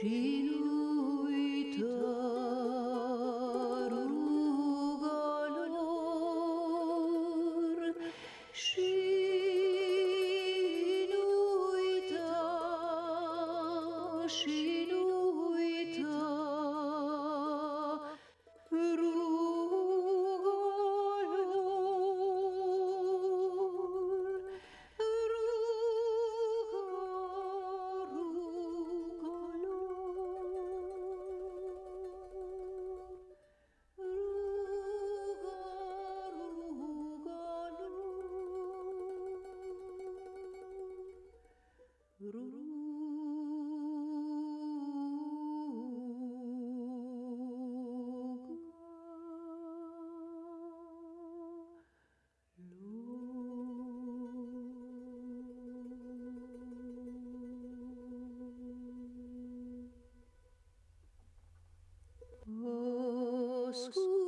She Ascultă